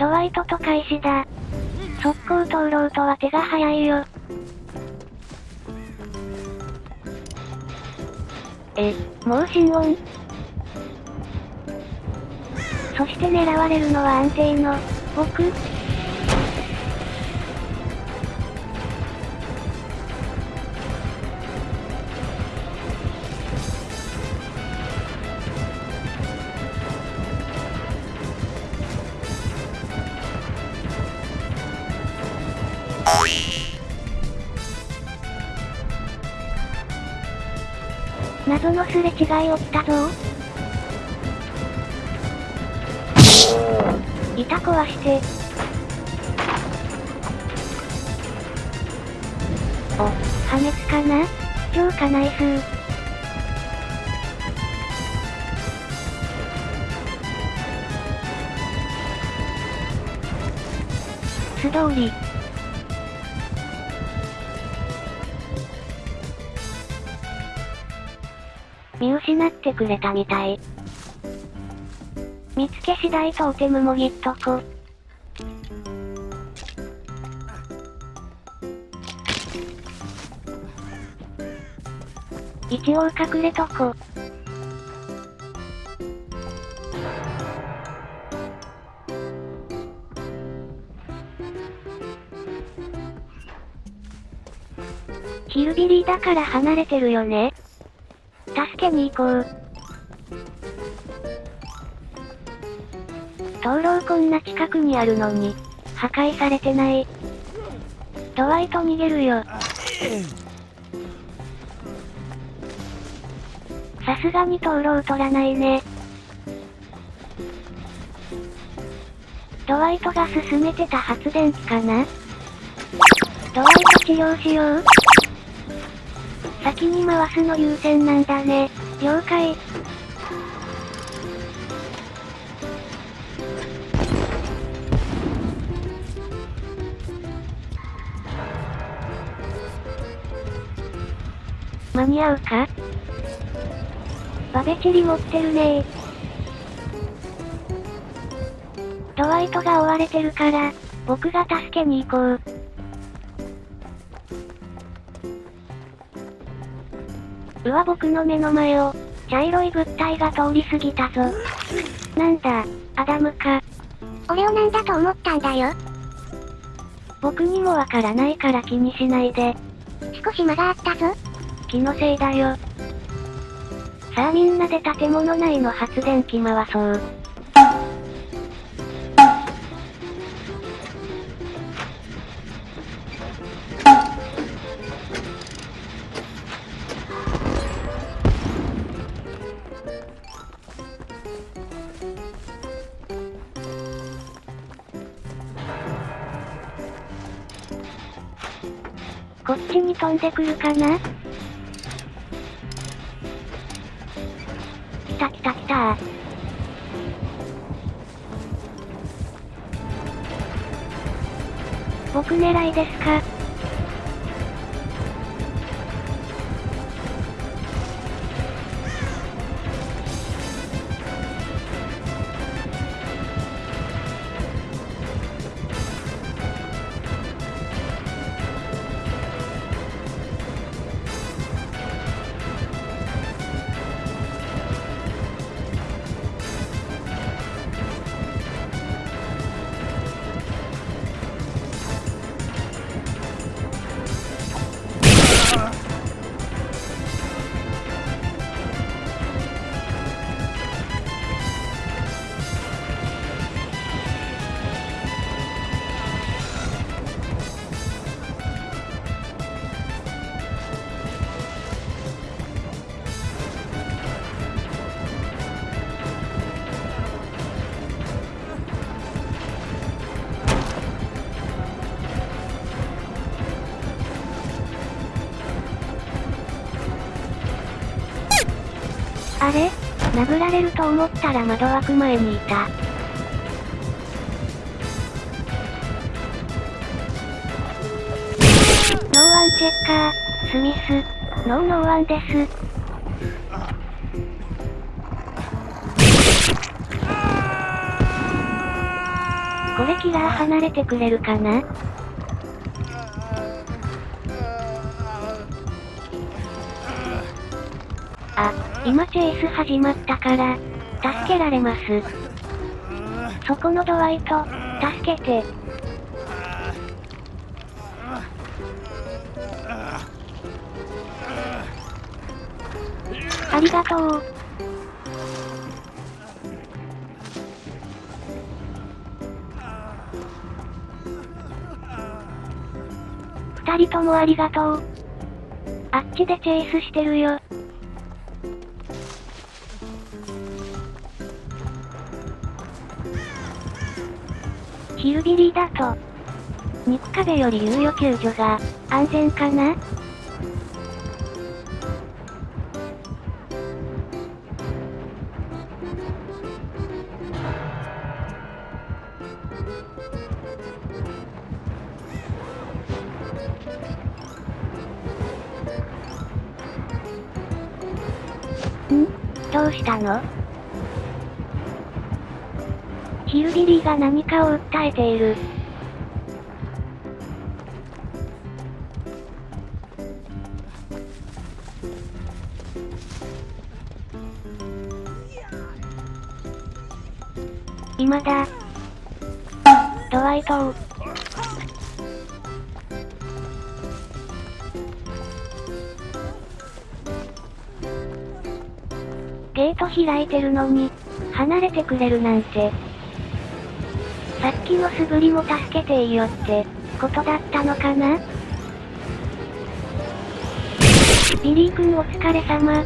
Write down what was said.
ドワイトと開始だ。速攻通ろうとは手が早いよ。え、もう心音そして狙われるのは安定の、僕謎のすれ違い起きたぞ板壊して。お、破滅かな？超かナイス素通り。見失ってくれたみたい。見つけ次第トーテムもぎっとこ。一応隠れとこ。ヒルビリーだから離れてるよね。けに行こう。灯籠こんな近くにあるのに、破壊されてない。ドワイト逃げるよ。さすがに灯籠取らないね。ドワイトが進めてた発電機かな？ドワイト治療しよう先に回すの優先なんだね。了解。間に合うか？バベチリ持ってるねドワイトが追われてるから、僕が助けに行こう。うわ僕の目の前を、茶色い物体が通り過ぎたぞ。なんだ、アダムか。俺をなんだと思ったんだよ。僕にもわからないから気にしないで。少し間があったぞ。気のせいだよ。さあみんなで建物内の発電機回そう。こっちに飛んでくるかな？来た来た来た。僕狙いですか？あれ？殴られると思ったら窓枠前にいた。ノーワンチェッカー、スミス、ノーノーワンです。これキラー離れてくれるかな？あ、今チェイス始まったから、助けられます。そこのドワイト、助けて。ありがとう。二人ともありがとう。あっちでチェイスしてるよ。ヒルビリーだと、肉壁より猶予救助が安全かな？ん？どうしたの？ヒルビリーが何かを訴えている。今だ。ドワイトを。ゲート開いてるのに、離れてくれるなんて。さっきの素振りも助けていいよって、ことだったのかな？ビリー君お疲れ様。